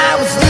I was